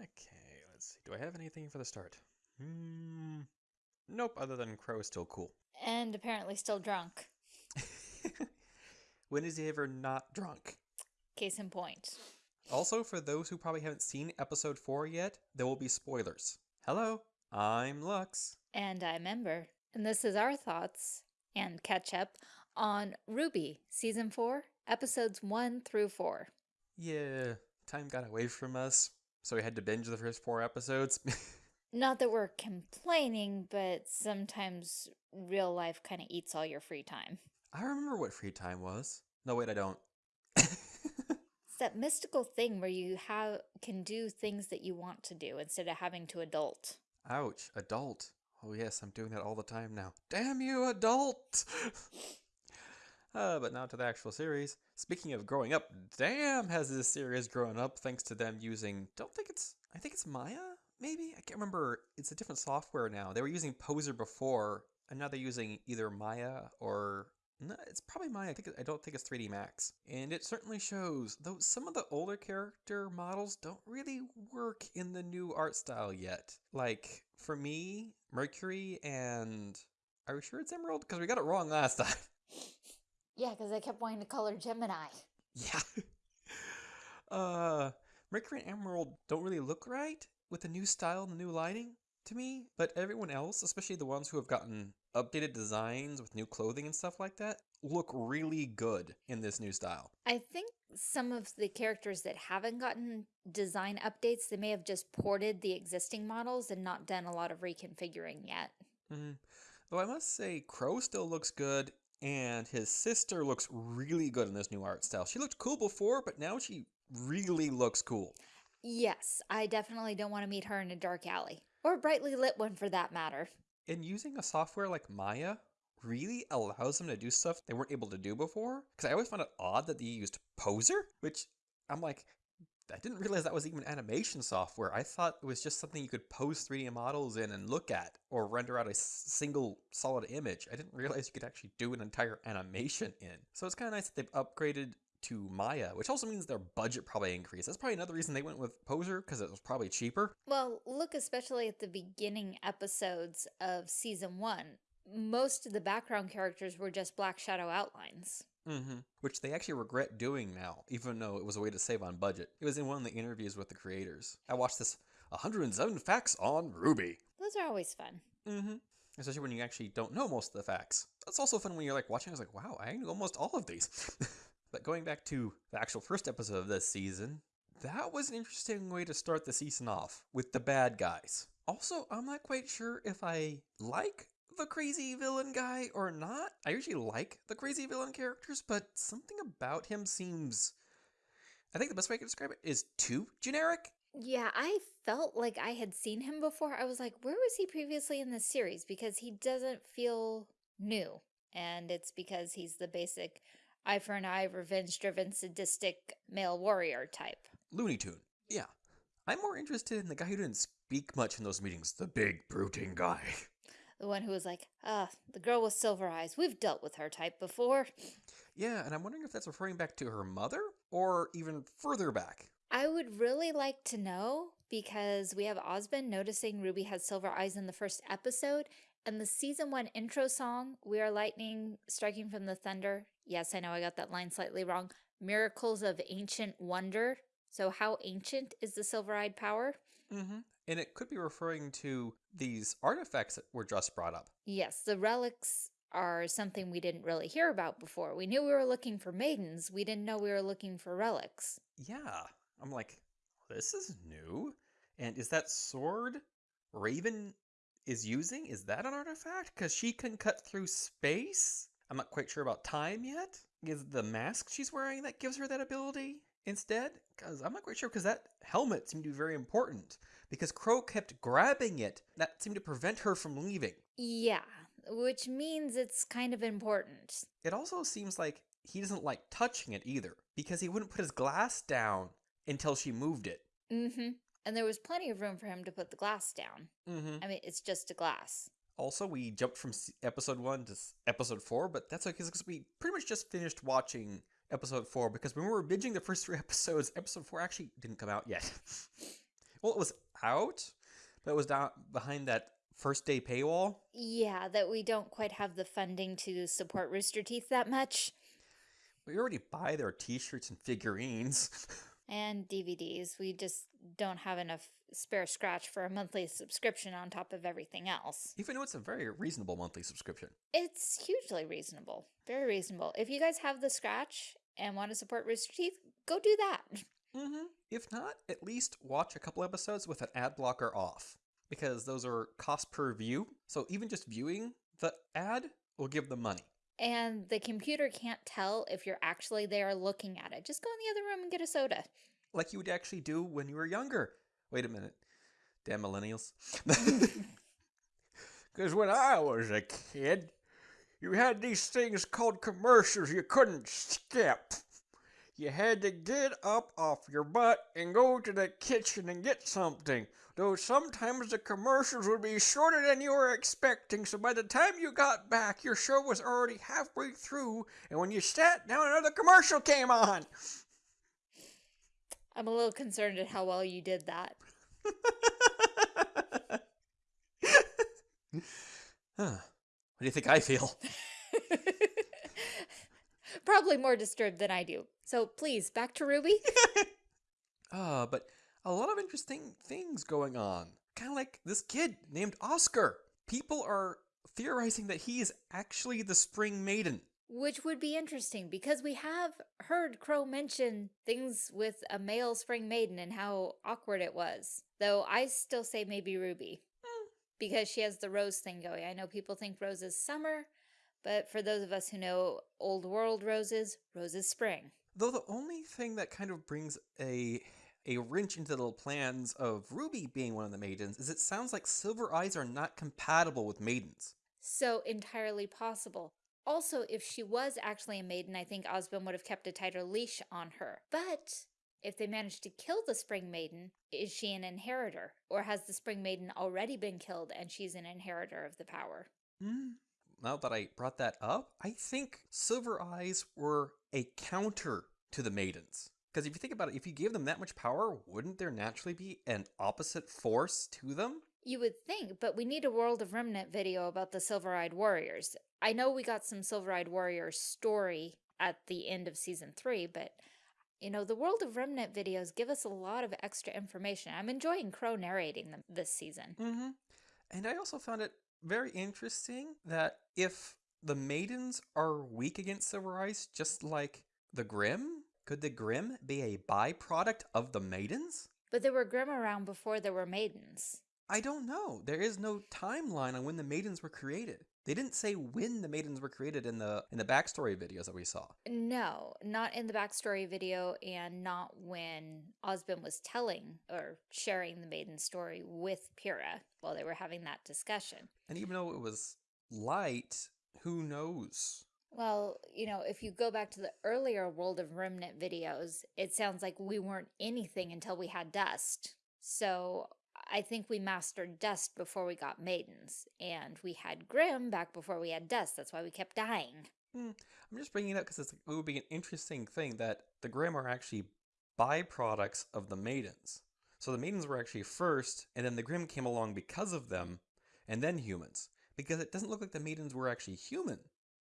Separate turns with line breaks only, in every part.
Okay, let's see. Do I have anything for the start? Hmm. Nope, other than Qrow is still cool.
And apparently still drunk.
when is he ever not drunk?
Case in point.
Also, for those who probably haven't seen episode 4 yet, there will be spoilers. Hello, I'm Lux.
And I'm Ember. And this is our thoughts and catch up on RWBY, Season 4, Episodes 1 through 4.
Yeah, time got away from us, so we had to binge the first four episodes.
Not that we're complaining, but sometimes real life kind of eats all your free time.
I remember what free time was. No, wait, I don't.
it's that mystical thing where you have can do things that you want to do instead of having to adult.
Ouch, adult. Oh yes, I'm doing that all the time now. Damn you, adult! uh, but now to the actual series. Speaking of growing up, damn has this series grown up thanks to them using, don't think it's, I think it's Maya? Maybe? I can't remember. It's a different software now. They were using Poser before, and now they're using either Maya or no, it's probably Maya. I think I don't think it's 3D Max, and it certainly shows. Though some of the older character models don't really work in the new art style yet. Like for me, Mercury and are we sure it's Emerald? Because we got it wrong last time.
Yeah, because I kept wanting to color Gemini.
Yeah. uh, Mercury and Emerald don't really look right with the new style and the new lighting to me, but everyone else, especially the ones who have gotten updated designs with new clothing and stuff like that, look really good in this new style.
I think some of the characters that haven't gotten design updates, they may have just ported the existing models and not done a lot of reconfiguring yet.
Mm -hmm. Though I must say, Qrow still looks good, and his sister looks really good in this new art style. She looked cool before, but now she really looks cool.
Yes, I definitely don't want to meet her in a dark alley. Or a brightly lit one for that matter.
And using a software like Maya really allows them to do stuff they weren't able to do before. Because I always found it odd that they used Poser, which I'm like, I didn't realize that was even animation software. I thought it was just something you could pose 3D models in and look at or render out a single solid image. I didn't realize you could actually do an entire animation in. So it's kind of nice that they've upgraded to Maya, which also means their budget probably increased. That's probably another reason they went with Poser because it was probably cheaper.
Well, look especially at the beginning episodes of season one. Most of the background characters were just black shadow outlines.
Mm-hmm. Which they actually regret doing now, even though it was a way to save on budget. It was in one of the interviews with the creators. I watched this 107 facts on RWBY.
Those are always fun.
Mm-hmm. Especially when you actually don't know most of the facts. That's also fun when you're like watching. I was like, wow, I knew almost all of these. but going back to the actual first episode of this season, that was an interesting way to start the season off with the bad guys. Also, I'm not quite sure if I like the crazy villain guy or not. I usually like the crazy villain characters, but something about him seems. I think the best way I can describe it is too generic.
Yeah, I felt like I had seen him before. I was like, where was he previously in this series? Because he doesn't feel new. And it's because he's the basic eye for an eye, revenge-driven, sadistic male warrior type.
Looney Tune. Yeah. I'm more interested in the guy who didn't speak much in those meetings, the big brooding guy.
The one who was like, ah, the girl with silver eyes. We've dealt with her type before.
Yeah, and I'm wondering if that's referring back to her mother or even further back.
I would really like to know because we have Ozpin noticing Ruby has silver eyes in the first episode and the season one intro song, We Are Lightning Striking from the Thunder. Yes, I know I got that line slightly wrong. Miracles of Ancient Wonder. So how ancient is the silver-eyed power?
Mm -hmm. And it could be referring to these artifacts that were just brought up.
Yes, the relics are something we didn't really hear about before. We knew we were looking for maidens. We didn't know we were looking for relics.
Yeah. I'm like, this is new. And is that sword Raven is using? Is that an artifact? Because she can cut through space? I'm not quite sure about time yet. Is the mask she's wearing that gives her that ability instead? Because I'm not quite sure because that helmet seemed to be very important because Qrow kept grabbing it. That seemed to prevent her from leaving.
Yeah, which means it's kind of important.
It also seems like he doesn't like touching it either because he wouldn't put his glass down until she moved it.
Mm-hmm. And there was plenty of room for him to put the glass down.
Mm-hmm.
I mean, it's just a glass.
Also, we jumped from episode one to episode four, but that's okay because we pretty much just finished watching episode four because when we were binging the first three episodes, episode four actually didn't come out yet. Well, it was out, but it was down behind that first day paywall.
Yeah, that we don't quite have the funding to support Rooster Teeth that much.
We already buy their T-shirts and figurines.
And DVDs. We just don't have enough spare scratch for a monthly subscription on top of everything else.
Even though it's a very reasonable monthly subscription.
It's hugely reasonable. Very reasonable. If you guys have the scratch and want to support Rooster Teeth, go do that.
Mm-hmm. If not, at least watch a couple episodes with an ad blocker off. Because those are cost per view. So even just viewing the ad will give them money.
And the computer can't tell if you're actually there looking at it. Just go in the other room and get a soda.
Like you would actually do when you were younger. Wait a minute. Damn millennials. Because when I was a kid, you had these things called commercials you couldn't skip. You had to get up off your butt and go to the kitchen and get something. Though sometimes the commercials would be shorter than you were expecting, so by the time you got back, your show was already halfway through, and when you sat down, another commercial came on.
I'm a little concerned at how well you did that.
huh. What do you think I feel?
Probably more disturbed than I do. So please, back to RWBY.
Uh, but a lot of interesting things going on. Kind of like this kid named Oscar. People are theorizing that he is actually the Spring Maiden.
Which would be interesting because we have heard Qrow mention things with a male spring maiden and how awkward it was. Though I still say maybe Ruby because she has the rose thing going. I know people think rose is summer, but for those of us who know old world roses, roses spring.
Though the only thing that kind of brings a a wrench into the plans of Ruby being one of the maidens is it sounds like Silver Eyes are not compatible with maidens.
So entirely possible. Also, if she was actually a maiden, I think Osmond would have kept a tighter leash on her. But if they managed to kill the Spring Maiden, is she an inheritor? Or has the Spring Maiden already been killed and she's an inheritor of the power?
Hmm. Now that I brought that up, I think Silver Eyes were a counter to the maidens. Because if you think about it, if you gave them that much power, wouldn't there naturally be an opposite force to them?
You would think, but we need a World of Remnant video about the Silver-Eyed Warriors. I know we got some Silver-Eyed Warriors story at the end of season three, but you know, the World of Remnant videos give us a lot of extra information. I'm enjoying Qrow narrating them this season.
Mm-hmm. And I also found it very interesting that if the maidens are weak against Silver Eyes, just like the Grimm, could the Grimm be a byproduct of the maidens?
But there were Grimm around before there were maidens.
I don't know. There is no timeline on when the maidens were created. They didn't say when the maidens were created in the in the backstory videos that we saw.
No, not in the backstory video and not when Osmond was telling or sharing the maiden story with Pyrrha while they were having that discussion.
And even though it was light, who knows?
Well, you know, if you go back to the earlier World of Remnant videos, it sounds like we weren't anything until we had dust. So I think we mastered dust before we got maidens, and we had Grimm back before we had dust. That's why we kept dying.
Hmm. I'm just bringing it up because it would be an interesting thing that the Grimm are actually byproducts of the maidens. So the maidens were actually first, and then the Grimm came along because of them, and then humans. Because it doesn't look like the maidens were actually human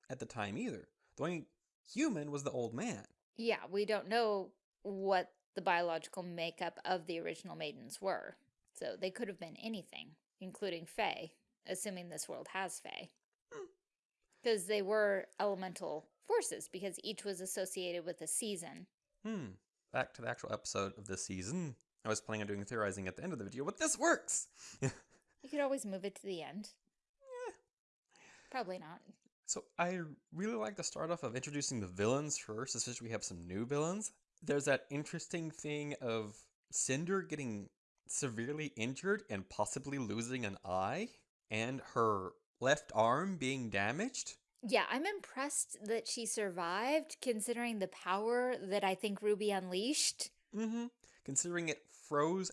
at the time either. The only human was the old man.
Yeah, we don't know what the biological makeup of the original maidens were. So they could have been anything, including Fae, assuming this world has Fae. Because they were elemental forces, because each was associated with a season.
Hmm. Back to the actual episode of this season. I was planning on doing theorizing at the end of the video, but this works!
You could always move it to the end. Probably not.
So I really like the start off of introducing the villains first, especially we have some new villains. There's that interesting thing of Cinder getting severely injured and possibly losing an eye, and her left arm being damaged.
Yeah, I'm impressed that she survived, considering the power that I think Ruby unleashed.
Mm-hmm. Considering it froze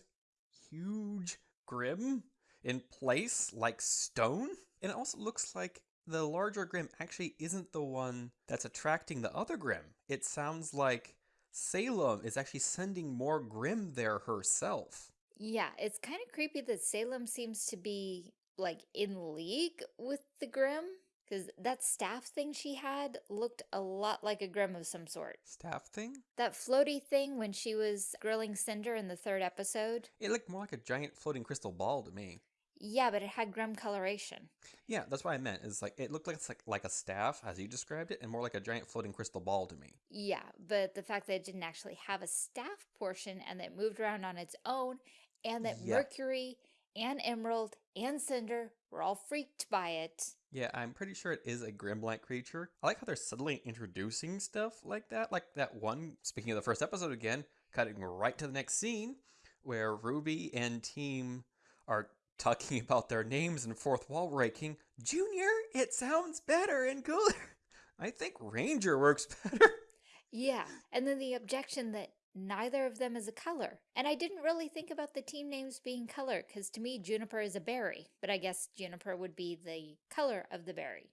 huge Grimm in place like stone. And it also looks like the larger Grimm actually isn't the one that's attracting the other Grimm. It sounds like Salem is actually sending more Grimm there herself.
Yeah, it's kind of creepy that Salem seems to be like in league with the Grimm because that staff thing she had looked a lot like a Grimm of some sort.
Staff thing?
That floaty thing when she was grilling Cinder in the third episode.
It looked more like a giant floating crystal ball to me.
Yeah, but it had Grimm coloration.
Yeah, that's what I meant. Is like it looked like it's like like a staff as you described it, and more like a giant floating crystal ball to me.
Yeah, but the fact that it didn't actually have a staff portion and that it moved around on its own, and that
Yeah.
Mercury and Emerald and Cinder were all freaked by it.
Yeah, I'm pretty sure it is a Grimm-like creature. I like how they're suddenly introducing stuff like that. Like that one, speaking of the first episode again, cutting right to the next scene where Ruby and team are talking about their names and fourth wall breaking. Junior, it sounds better and cooler. I think Ranger works better.
Yeah, and then the objection that neither of them is a color. And I didn't really think about the team names being color, because to me, Juniper is a berry, but I guess Juniper would be the color of the berry.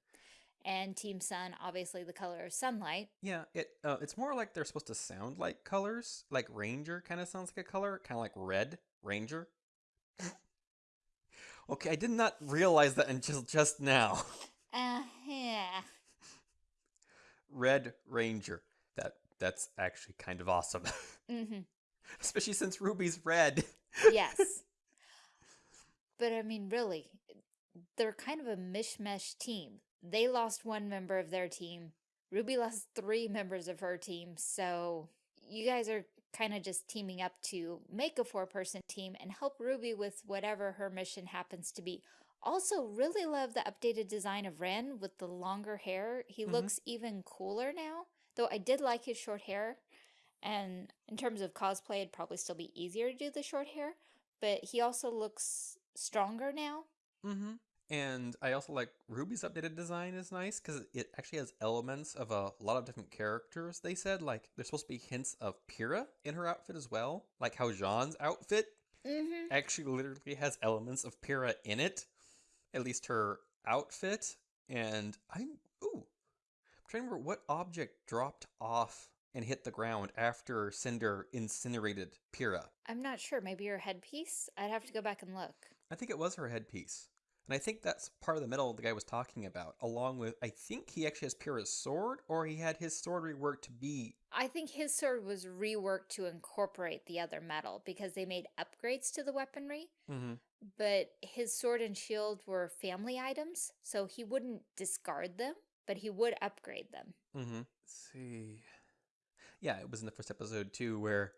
And Team Sun, obviously the color of sunlight.
Yeah, it uh, it's more like they're supposed to sound like colors. Like Ranger kind of sounds like a color, kind of like red Ranger. okay, I did not realize that until just now.
Uh, yeah.
red Ranger. That that's actually kind of awesome,
Mm-hmm.
especially since Ruby's red.
Yes. but I mean, really, they're kind of a mishmash team. They lost one member of their team. Ruby lost three members of her team. So you guys are kind of just teaming up to make a four person team and help Ruby with whatever her mission happens to be. Also, really love the updated design of Ren with the longer hair. He
Mhm.
looks even cooler now, though I did like his short hair. And in terms of cosplay, it'd probably still be easier to do the short hair, but he also looks stronger now.
Mm-hmm. And I also like Ruby's updated design is nice because it actually has elements of a lot of different characters. They said like there's supposed to be hints of Pyrrha in her outfit as well, like how Jaune's outfit
Mm-hmm.
actually literally has elements of Pyrrha in it, at least her outfit. And I'm ooh, trying to remember what object dropped off and hit the ground after Cinder incinerated Pyrrha.
I'm not sure. Maybe her headpiece? I'd have to go back and look.
I think it was her headpiece. And I think that's part of the metal the guy was talking about, along with I think he actually has Pyrrha's sword, or he had his sword reworked to be
I think his sword was reworked to incorporate the other metal because they made upgrades to the weaponry,
mm-hmm.
but his sword and shield were family items, so he wouldn't discard them, but he would upgrade them.
Mm-hmm. Let's see. Yeah, it was in the first episode too, where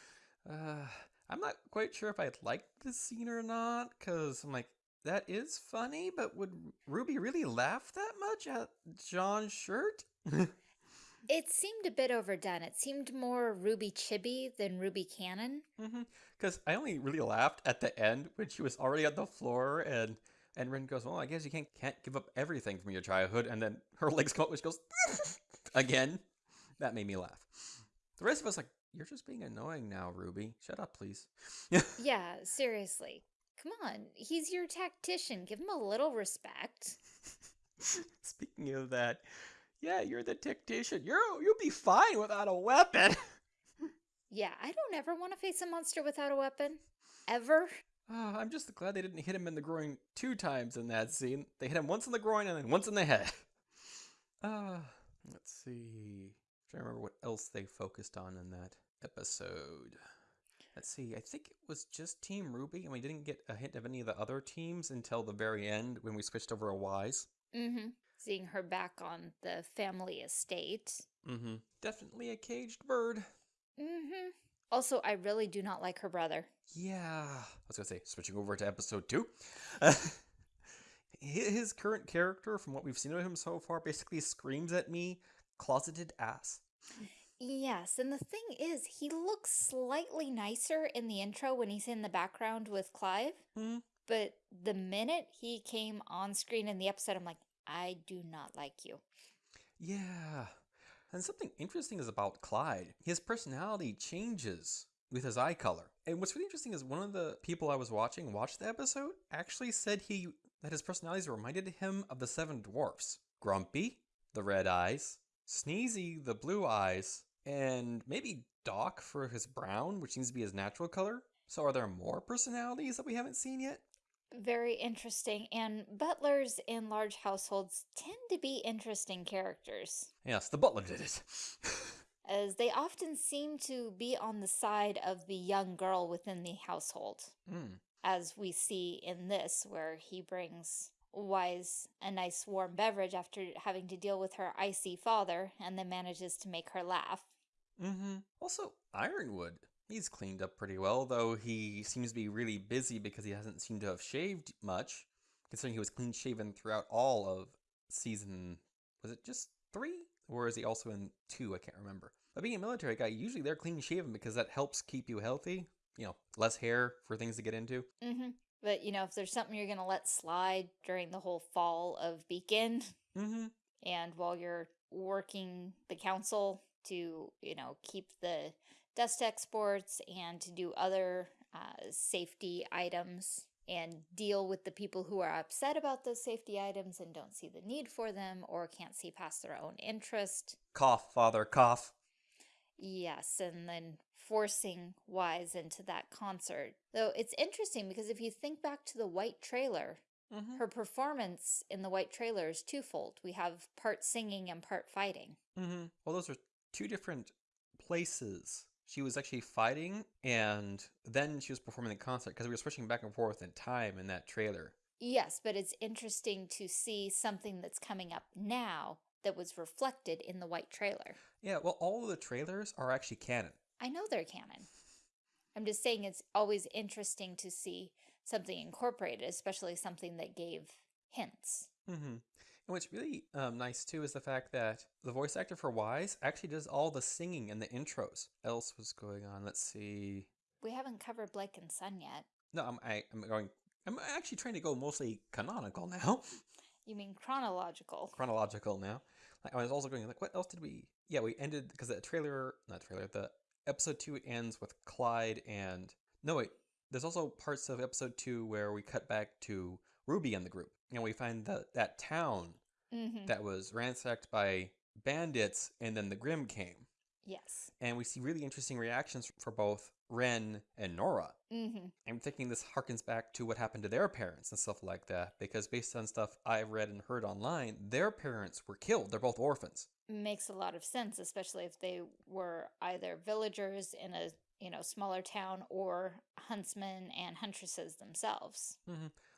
uh, I'm not quite sure if I liked this scene or not, because I'm like, that is funny, but would Ruby really laugh that much at Jaune's shirt?
It seemed a bit overdone. It seemed more Ruby Chibi than Ruby canon.
Because I only really laughed at the end when she was already on the floor and and Ren goes, "Well, I guess you can't can't give up everything from your childhood." And then her legs come up, and she goes again. That made me laugh. The rest of us like, "You're just being annoying now, Ruby. Shut up, please."
Yeah, seriously. Come on, he's your tactician. Give him a little respect.
Speaking of that, yeah, you're the tactician. You're you'll be fine without a weapon.
Yeah, I don't ever want to face a monster without a weapon. Ever.
Oh, I'm just glad they didn't hit him in the groin two times in that scene. They hit him once in the groin and then once in the head. Uh, let's see. trying to remember what else they focused on in that episode. Let's see. I think it was just Team Ruby, and we didn't get a hint of any of the other teams until the very end when we switched over to Weiss.
Mm-hmm. Seeing her back on the family estate.
Mm-hmm. Definitely a caged bird.
Mm-hmm. Also, I really do not like her brother.
Yeah, I was gonna say switching over to episode two. his current character, from what we've seen of him so far, basically screams at me, "Closeted ass."
Yes, and the thing is, he looks slightly nicer in the intro when he's in the background with Clive.
Hmm.
But the minute he came on screen in the episode, I'm like, I do not like you.
Yeah, and something interesting is about Clyde. His personality changes with his eye color. And what's really interesting is one of the people I was watching watch the episode actually said he that his personalities reminded him of the seven dwarfs. Grumpy, the red eyes, Sneezy, the blue eyes, and maybe Doc for his brown, which seems to be his natural color. So are there more personalities that we haven't seen yet?
Very interesting. And butlers in large households tend to be interesting characters,
Yes, the butler did it.
as they often seem to be on the side of the young girl within the household,
Hmm.
as we see in this, where he brings Weiss a nice warm beverage after having to deal with her icy father and then manages to make her laugh.
Mm-hmm. Also, Ironwood. He's cleaned up pretty well, though he seems to be really busy because he hasn't seemed to have shaved much, considering he was clean shaven throughout all of season. Was it just three? Or is he also in two? I can't remember. But being a military guy, usually they're clean shaven because that helps keep you healthy. You know, less hair for things to get into.
Mm-hmm. But, you know, if there's something you're going to let slide during the whole fall of Beacon,
Mm-hmm.
and while you're working the council to, you know, keep the dust exports and to do other uh, safety items and deal with the people who are upset about those safety items and don't see the need for them or can't see past their own interest.
Cough, father, cough.
Yes, and then forcing Weiss into that concert. Though it's interesting because if you think back to the white trailer,
Mm-hmm.
her performance in the white trailer is twofold. We have part singing and part fighting.
Mm-hmm. Well, those are two different places. She was actually fighting, and then she was performing the concert because we were switching back and forth in time in that trailer.
Yes, but it's interesting to see something that's coming up now that was reflected in the white trailer.
Yeah, well, all of the trailers are actually canon.
I know they're canon. I'm just saying it's always interesting to see something incorporated, especially something that gave hints.
Mm-hmm. And what's really um, nice too is the fact that the voice actor for Weiss actually does all the singing and the intros. Else was going on? Let's see.
We haven't covered Blake and Sun yet.
No, I'm I, I'm going. I'm actually trying to go mostly canonical now,
You mean chronological?
chronological now. Like I was also going like, what else did we? Yeah, we ended because the trailer, not trailer, the episode two ends with Clyde and no wait. There's also parts of episode two where we cut back to Ruby and the group, and we find that that town
Mm-hmm.
that was ransacked by bandits, and then the Grimm came.
Yes.
And we see really interesting reactions for both Ren and Nora.
Mm-hmm.
I'm thinking this harkens back to what happened to their parents and stuff like that, because based on stuff I've read and heard online, their parents were killed. They're both orphans.
Makes a lot of sense, especially if they were either villagers in a you know smaller town or huntsmen and huntresses themselves.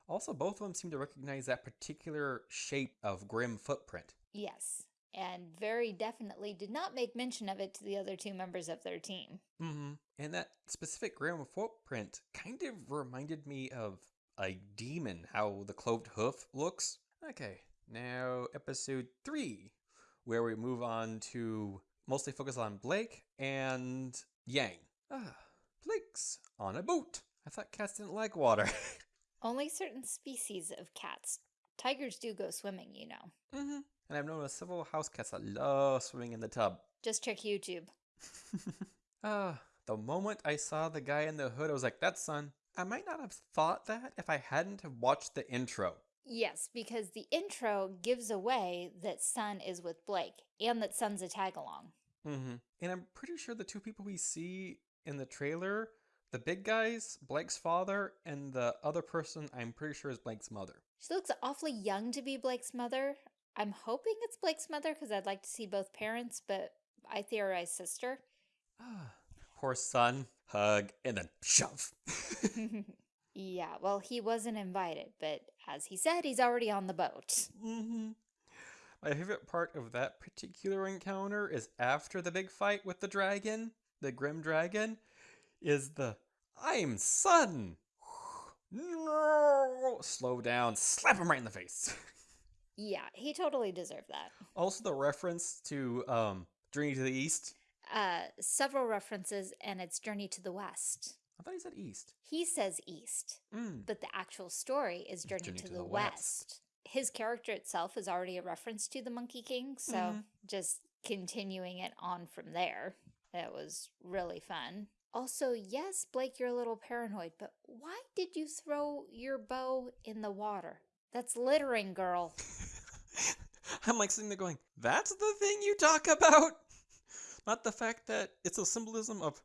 Also, both of them seem to recognize that particular shape of Grimm footprint.
Yes, and very definitely did not make mention of it to the other two members of their team.
Mm-hmm. And that specific Grimm footprint kind of reminded me of a demon, how the cloved hoof looks. Okay, now episode three, where we move on to mostly focus on Blake and Yang. Ah, Blake's on a boat. I thought cats didn't like water.
Only certain species of cats. Tigers do go swimming, you know.
mm-hmm. And I've known several house cats that love swimming in the tub.
Just check YouTube.
Ah, the moment I saw the guy in the hood, I was like, that's Sun. I might not have thought that if I hadn't have watched the intro.
Yes, because the intro gives away that Sun is with Blake and that Sun's a tag along.
Mm-hmm. And I'm pretty sure the two people we see in the trailer, the big guys, Blake's father, and the other person, I'm pretty sure is Blake's mother.
She looks awfully young to be Blake's mother. I'm hoping it's Blake's mother because I'd like to see both parents, but I theorize sister.
Poor Sun. Hug and then shove.
yeah, well, he wasn't invited, but as he said, he's already on the boat.
mm-hmm. My favorite part of that particular encounter is after the big fight with the dragon, the Grimm dragon, is the I'm Sun. No, slow down, slap him right in the face.
Yeah, he totally deserved that.
also, the reference to um, Journey to the East.
Uh, several references, and it's Journey to the West.
I thought he said East.
He says East,
Mm.
but the actual story is Journey,
Journey
to, the, West. His character itself is already a reference to the Monkey King, so
Mhm.
just continuing it on from there. It was really fun. Also, yes, Blake, you're a little paranoid, but why did you throw your bow in the water? That's littering, girl.
I'm like sitting there going, that's the thing you talk about? Not the fact that it's a symbolism of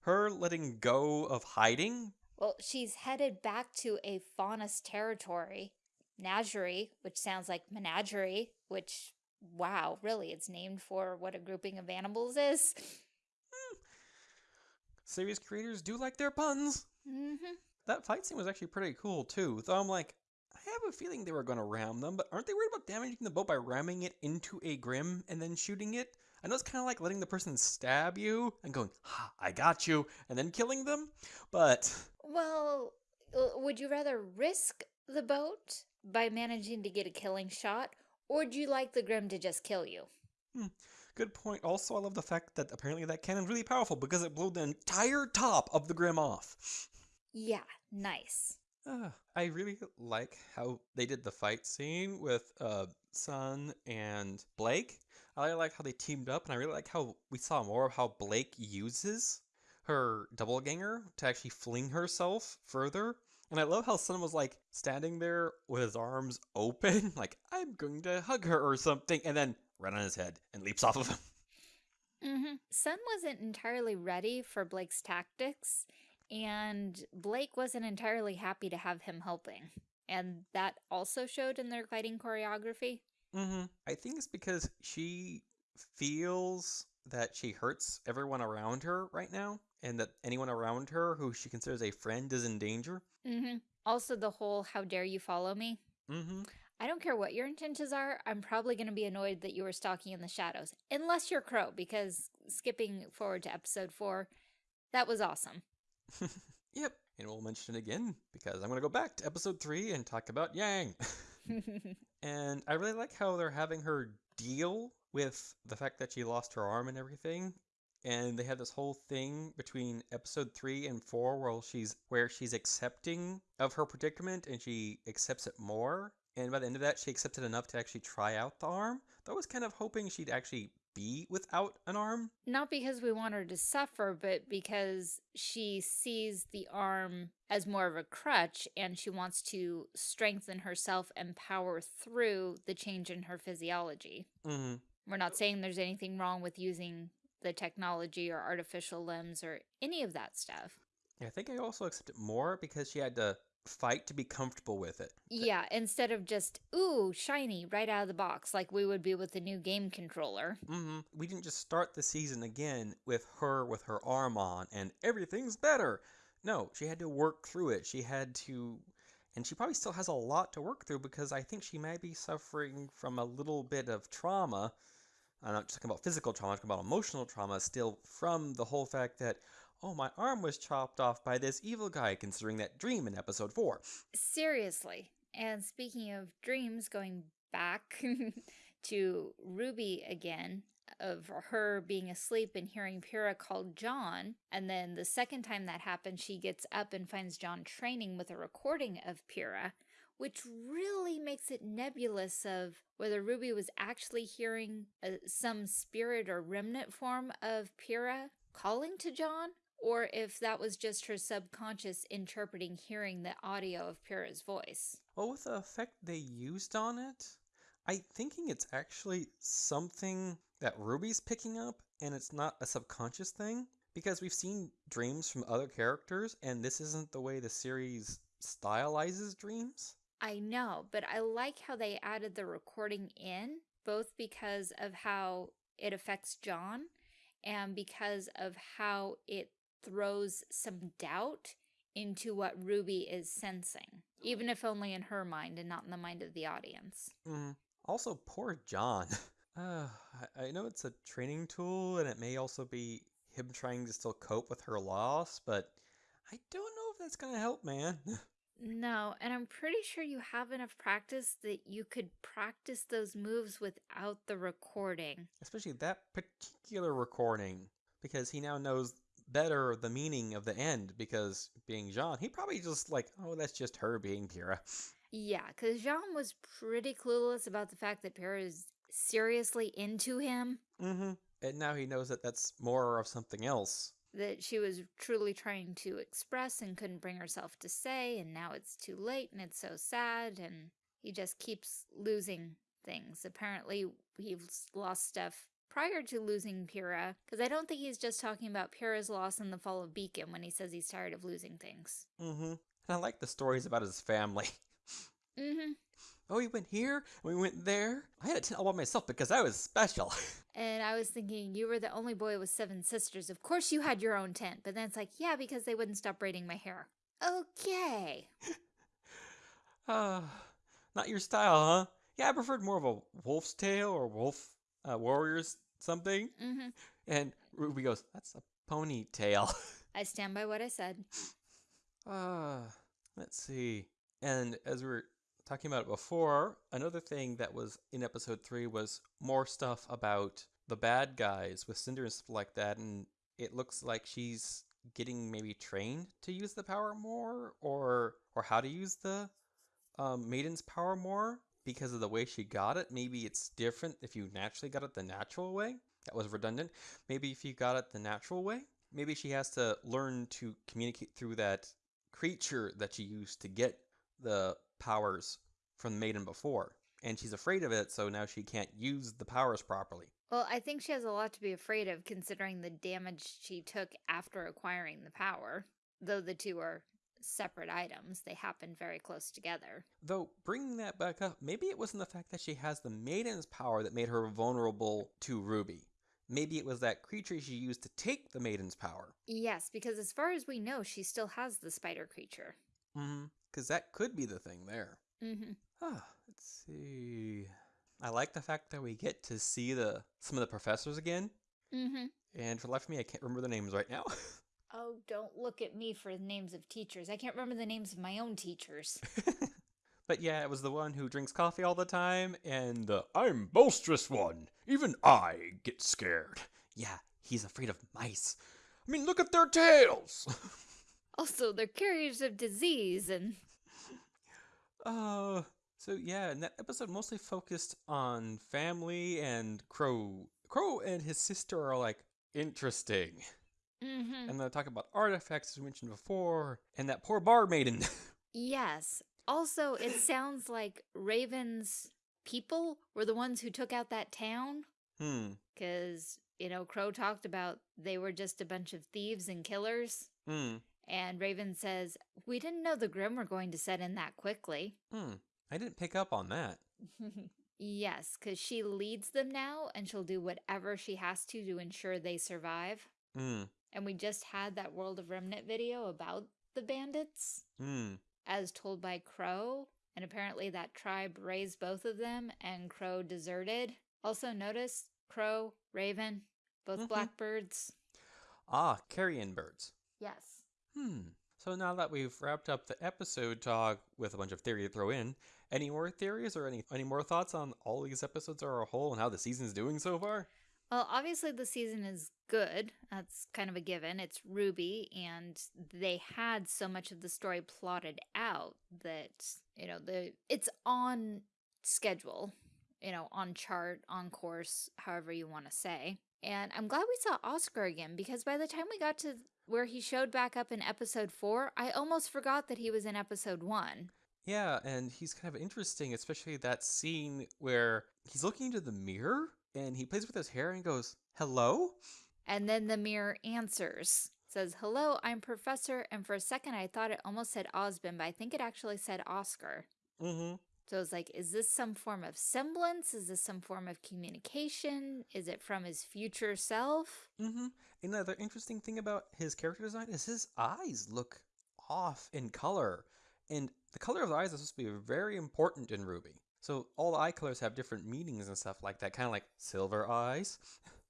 her letting go of hiding.
Well, she's headed back to a faunus territory, Menagerie, which sounds like menagerie, which, wow, really, it's named for what a grouping of animals is.
Series creators do like their puns.
Mm-hmm.
That fight scene was actually pretty cool too. Though I'm like, I have a feeling they were going to ram them, but aren't they worried about damaging the boat by ramming it into a Grimm and then shooting it? I know it's kind of like letting the person stab you and going, ha, I got you, and then killing them, but.
Well, uh, would you rather risk the boat by managing to get a killing shot, or would you like the Grimm to just kill you?
Hmm, good point. Also, I love the fact that apparently that cannon's really powerful because it blew the entire top of the Grimm off.
Yeah, nice.
Uh, I really like how they did the fight scene with uh, Sun and Blake. I really like how they teamed up, and I really like how we saw more of how Blake uses her doppelganger to actually fling herself further. And I love how Sun was like standing there with his arms open, like, I'm going to hug her or something, and then right on his head and leaps off of him.
Mm-hmm. Sun wasn't entirely ready for Blake's tactics, and Blake wasn't entirely happy to have him helping. And that also showed in their fighting choreography.
Mm-hmm. I think it's because she feels that she hurts everyone around her right now, and that anyone around her who she considers a friend is in danger.
Mm-hmm. Also, the whole "How dare you follow me?"
Mm-hmm.
I don't care what your intentions are. I'm probably going to be annoyed that you were stalking in the shadows, unless you're Qrow. Because skipping forward to episode four, that was awesome.
yep, and we'll mention it again because I'm going to go back to episode three and talk about Yang. and I really like how they're having her deal with the fact that she lost her arm and everything. And they have this whole thing between episode three and four where she's where she's accepting of her predicament and she accepts it more. And by the end of that, she accepted enough to actually try out the arm. Though I was kind of hoping she'd actually be without an arm.
Not because we want her to suffer, but because she sees the arm as more of a crutch and she wants to strengthen herself and power through the change in her physiology.
Mm-hmm.
We're not saying there's anything wrong with using the technology or artificial limbs or any of that stuff.
I think I also accept it more because she had to fight to be comfortable with it.
Yeah, instead of just, ooh, shiny right out of the box, like we would be with the new game controller.
Mm-hmm. We didn't just start the season again with her with her arm on and everything's better. No, she had to work through it. She had to. And she probably still has a lot to work through because I think she might be suffering from a little bit of trauma. I'm not just talking about physical trauma, I'm talking about emotional trauma still from the whole fact that, oh, my arm was chopped off by this evil guy, considering that dream in episode 4.
Seriously. And speaking of dreams, going back to Ruby again, of her being asleep and hearing Pyrrha called Jaune. And then the second time that happens, she gets up and finds Jaune training with a recording of Pyrrha, which really makes it nebulous of whether Ruby was actually hearing a, uh, some spirit or remnant form of Pyrrha calling to Jaune, or if that was just her subconscious interpreting hearing the audio of Pyrrha's voice.
Well, with the effect they used on it, I'm thinking it's actually something that Ruby's picking up and it's not a subconscious thing because we've seen dreams from other characters and this isn't the way the series stylizes dreams.
I know, but I like how they added the recording in, both because of how it affects Jaune and because of how it throws some doubt into what Ruby is sensing, even if only in her mind and not in the mind of the audience.
Mm. Also, poor Jaune. Uh, I know it's a training tool and it may also be him trying to still cope with her loss, but I don't know if that's going to help, man.
No, and I'm pretty sure you have enough practice that you could practice those moves without the recording.
Especially that particular recording, because he now knows better the meaning of the end, because being Jaune, he probably just like, oh, that's just her being Pyrrha.
Yeah, because Jaune was pretty clueless about the fact that Pyrrha is seriously into him.
Mm-hmm. And now he knows that that's more of something else
that she was truly trying to express and couldn't bring herself to say, and now it's too late and it's so sad, and he just keeps losing things. Apparently, he's lost stuff prior to losing Pyrrha, because I don't think he's just talking about Pyrrha's loss in the fall of Beacon when he says he's tired of losing things.
Mm-hmm. And I like the stories about his family.
Mm-hmm.
oh, we went here, and we went there. I had a tent all by myself because I was special.
And I was thinking, you were the only boy with seven sisters. Of course you had your own tent. But then it's like, yeah, because they wouldn't stop braiding my hair. Okay.
Ah, not your style, huh? Yeah, I preferred more of a wolf's tail or wolf uh, warriors something.
Mm-hmm.
And Ruby goes, "That's a ponytail."
I stand by what I said.
Ah, let's see. And as we were talking about it before, another thing that was in episode three was more stuff about the bad guys with Cinder and stuff like that. And it looks like she's getting maybe trained to use the power more, or or how to use the um, Maiden's power more because of the way she got it. Maybe it's different if you naturally got it the natural way. That was redundant. Maybe if you got it the natural way, maybe she has to learn to communicate through that creature that she used to get the powers from the maiden before. And she's afraid of it, so now she can't use the powers properly.
Well, I think she has a lot to be afraid of considering the damage she took after acquiring the power. Though the two are separate items, they happen very close together.
Though, bringing that back up, maybe it wasn't the fact that she has the maiden's power that made her vulnerable to Ruby. Maybe it was that creature she used to take the maiden's power.
Yes, because as far as we know, she still has the spider creature.
Mm-hmm. Because that could be the thing there.
Mm-hmm.
Ah, let's see. I like the fact that we get to see the some of the professors again.
Mm-hmm.
And for the life of me, I can't remember the names right now.
Oh, don't look at me for the names of teachers. I can't remember the names of my own teachers.
but yeah, it was the one who drinks coffee all the time, and the I'm boisterous one. Even I get scared. Yeah, he's afraid of mice. I mean, look at their tails.
also, they're carriers of disease and.
Uh, so yeah, and that episode mostly focused on family and Qrow. Qrow and his sister are like interesting.
Mm-hmm.
And they talk about artifacts as we mentioned before, and that poor bar maiden.
Yes. Also, it sounds like Raven's people were the ones who took out that town.
hmm.
Because, you know, Qrow talked about they were just a bunch of thieves and killers.
Hmm.
And Raven says, We didn't know the Grimm were going to set in that quickly.
Hmm. I didn't pick up on that.
yes, because she leads them now and she'll do whatever she has to to ensure they survive.
Hmm.
And we just had that World of Remnant video about the bandits.
Hmm.
as told by Qrow, and apparently that tribe raised both of them, and Qrow deserted. Also, notice Qrow, Raven, both
Mhm.
blackbirds.
Ah, carrion birds.
Yes.
Hmm. So now that we've wrapped up the episode talk with a bunch of theory to throw in, any more theories or any any more thoughts on all these episodes are a whole and how the season's doing so far?
Well, obviously the season is good. That's kind of a given. It's RWBY, and they had so much of the story plotted out that you know the it's on schedule, you know, on chart, on course, however you want to say. And I'm glad we saw Oscar again because by the time we got to where he showed back up in episode four, I almost forgot that he was in episode one.
Yeah, and he's kind of interesting, especially that scene where he's looking into the mirror and he plays with his hair and goes, "Hello."
And then the mirror answers. Says, hello, I'm Professor. And for a second, I thought it almost said Osmond, but I think it actually said Oscar.
Mm-hmm.
So it's like, is this some form of semblance? Is this some form of communication? Is it from his future self?
Mm-hmm. Another interesting thing about his character design is his eyes look off in color. And the color of the eyes is supposed to be very important in RWBY. So all the eye colors have different meanings and stuff like that, kind of like silver eyes.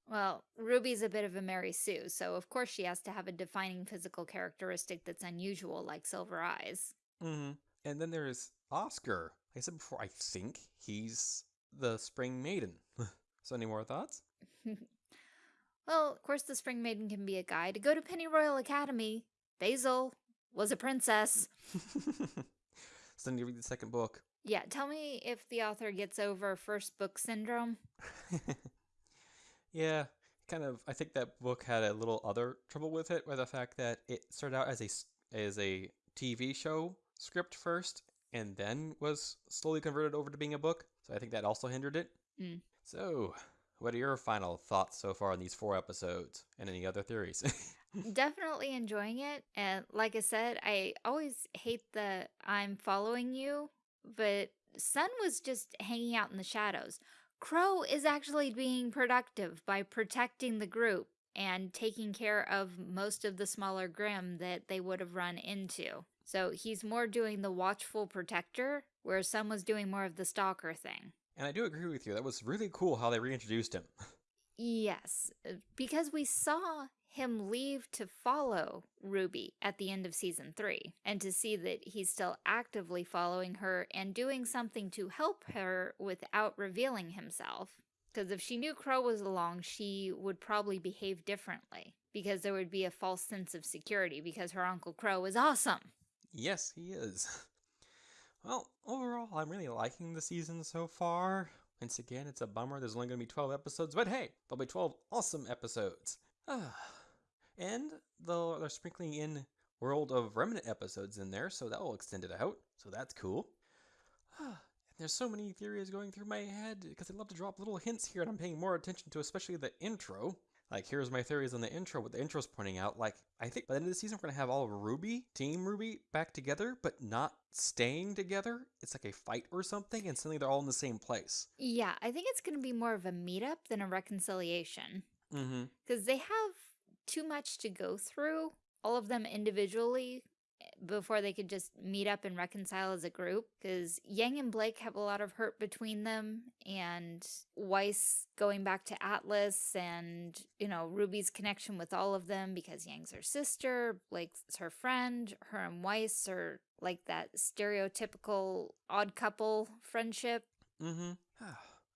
Well, Ruby's a bit of a Mary Sue, so of course she has to have a defining physical characteristic that's unusual, like silver eyes.
Mm-hmm. And then there's Oscar. Like I said before, I think he's the Spring Maiden. so any more thoughts?
well, of course, the Spring Maiden can be a guy. To go to Pennyroyal Academy, Basil was a princess.
so then you read the second book.
Yeah, tell me if the author gets over first book syndrome.
yeah, kind of. I think that book had a little other trouble with it, where the fact that it started out as a as a TV show script first, and then was slowly converted over to being a book. So I think that also hindered it.
Mm.
So what are your final thoughts so far on these four episodes and any other theories?
Definitely enjoying it. And like I said, I always hate the I'm following you, but Sun was just hanging out in the shadows. Qrow is actually being productive by protecting the group and taking care of most of the smaller Grimm that they would have run into. So he's more doing the watchful protector, whereas Sun was doing more of the stalker thing.
and I do agree with you. That was really cool how they reintroduced him.
Yes, because we saw him leave to follow Ruby at the end of season three, and to see that he's still actively following her and doing something to help her without revealing himself. Because if she knew Qrow was along, she would probably behave differently, because there would be a false sense of security because her Uncle Qrow is awesome.
Yes, he is. Well, overall, I'm really liking the season so far. Once again, it's a bummer there's only going to be 12 episodes, but hey, there'll be 12 awesome episodes. Ah, and they'll, they're sprinkling in World of Remnant episodes in there, so that will extend it out, so that's cool. There's so many theories going through my head because I love to drop little hints here, and I'm paying more attention to especially the intro. Like, here's my theories on the intro, what the intro's pointing out. Like, I think by the end of the season, we're gonna have all of Ruby, Team RWBY, back together, but not staying together. It's like a fight or something, and suddenly they're all in the same place.
Yeah, I think it's going to be more of a meetup than a reconciliation.
Mm-hmm.
because they have too much to go through, all of them individually, eh, before they could just meet up and reconcile as a group. Because Yang and Blake have a lot of hurt between them, and Weiss going back to Atlas, and, you know, Ruby's connection with all of them because Yang's her sister, Blake's her friend, her and Weiss are like that stereotypical odd couple friendship.
Mm-hmm.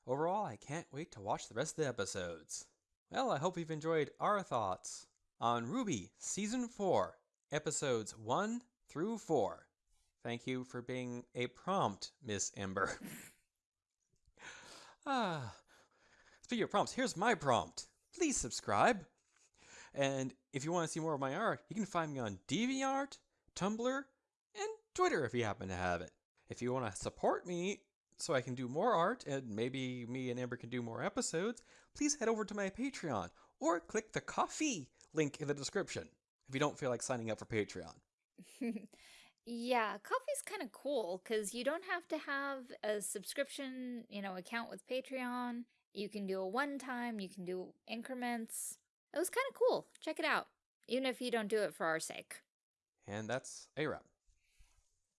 Overall, I can't wait to watch the rest of the episodes. Well, I hope you've enjoyed our thoughts on RWBY Season 4, Episodes 1 through 4. Thank you for being a prompt, Miss Ember. ah. Speaking of prompts, here's my prompt. Please subscribe. And if you want to see more of my art, you can find me on DeviantArt, Tumblr, and Twitter if you happen to have it. If you want to support me so I can do more art and maybe me and Amber can do more episodes, please head over to my Patreon or click the coffee link in the description if you don't feel like signing up for Patreon.
yeah, coffee's kind of cool because you don't have to have a subscription, you know, account with Patreon. You can do a one time, you can do increments. It was kind of cool. Check it out, even if you don't do it for our sake.
And that's a wrap.